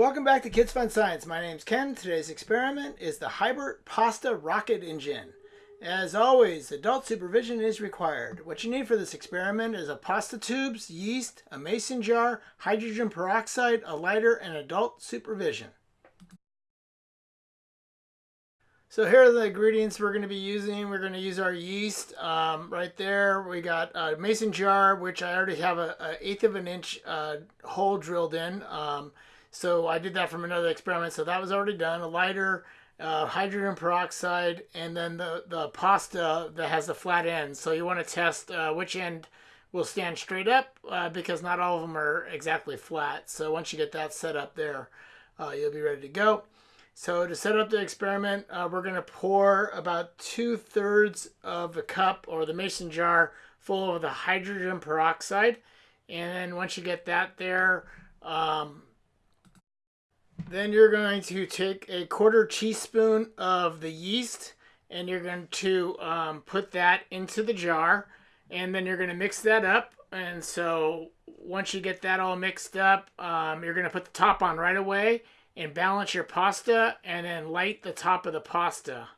Welcome back to Kids Fun Science. My name's Ken. Today's experiment is the Hybrid Pasta Rocket Engine. As always, adult supervision is required. What you need for this experiment is a pasta tubes, yeast, a mason jar, hydrogen peroxide, a lighter, and adult supervision. So here are the ingredients we're going to be using. We're going to use our yeast um, right there. We got a mason jar, which I already have a, a eighth of an inch uh, hole drilled in. Um, so I did that from another experiment. So that was already done. A lighter, uh, hydrogen peroxide, and then the, the pasta that has the flat end. So you want to test uh, which end will stand straight up uh, because not all of them are exactly flat. So once you get that set up there, uh, you'll be ready to go. So to set up the experiment, uh, we're going to pour about two-thirds of the cup or the mason jar full of the hydrogen peroxide. And then once you get that there, um, then you're going to take a quarter teaspoon of the yeast and you're going to um, put that into the jar and then you're going to mix that up. And so once you get that all mixed up, um, you're going to put the top on right away and balance your pasta and then light the top of the pasta.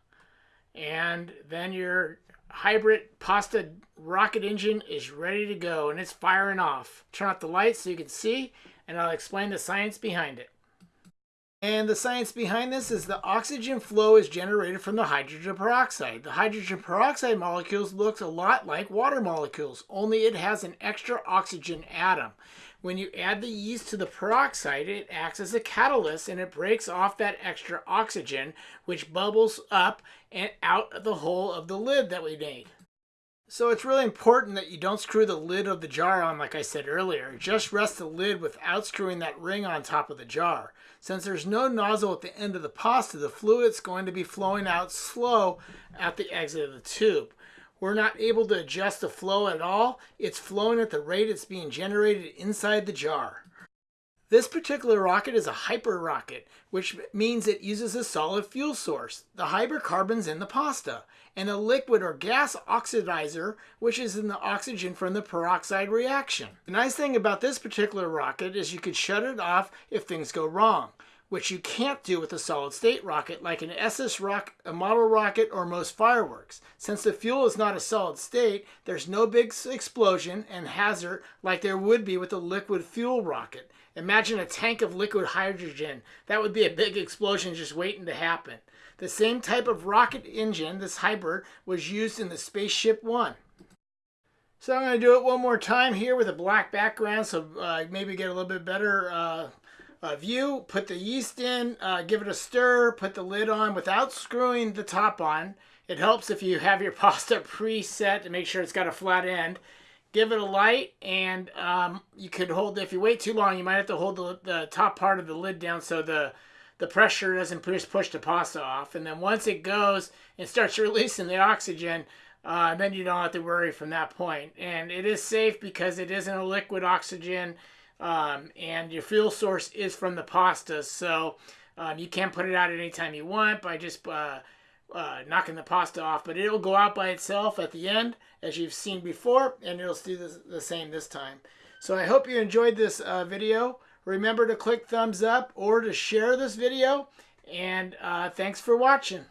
And then your hybrid pasta rocket engine is ready to go and it's firing off. Turn off the lights so you can see and I'll explain the science behind it. And the science behind this is the oxygen flow is generated from the hydrogen peroxide. The hydrogen peroxide molecules looks a lot like water molecules, only it has an extra oxygen atom. When you add the yeast to the peroxide, it acts as a catalyst and it breaks off that extra oxygen, which bubbles up and out of the hole of the lid that we made. So it's really important that you don't screw the lid of the jar on like I said earlier. Just rest the lid without screwing that ring on top of the jar. Since there's no nozzle at the end of the pasta, the fluid's going to be flowing out slow at the exit of the tube. We're not able to adjust the flow at all. It's flowing at the rate it's being generated inside the jar. This particular rocket is a hybrid rocket, which means it uses a solid fuel source, the hydrocarbons in the pasta, and a liquid or gas oxidizer, which is in the oxygen from the peroxide reaction. The nice thing about this particular rocket is you can shut it off if things go wrong which you can't do with a solid state rocket like an Estes rock, a model rocket, or most fireworks. Since the fuel is not a solid state, there's no big explosion and hazard like there would be with a liquid fuel rocket. Imagine a tank of liquid hydrogen. That would be a big explosion just waiting to happen. The same type of rocket engine, this hybrid, was used in the Spaceship One. So I'm going to do it one more time here with a black background so uh, maybe get a little bit better uh, uh, view, put the yeast in, uh, give it a stir, put the lid on without screwing the top on. It helps if you have your pasta preset to make sure it's got a flat end. Give it a light and um, you could hold, if you wait too long, you might have to hold the, the top part of the lid down so the, the pressure doesn't push, push the pasta off. And then once it goes and starts releasing the oxygen, uh, then you don't have to worry from that point. And it is safe because it isn't a liquid oxygen. Um, and your fuel source is from the pasta, so um, you can put it out anytime you want by just uh, uh, knocking the pasta off. But it'll go out by itself at the end, as you've seen before, and it'll do the, the same this time. So I hope you enjoyed this uh, video. Remember to click thumbs up or to share this video. And uh, thanks for watching.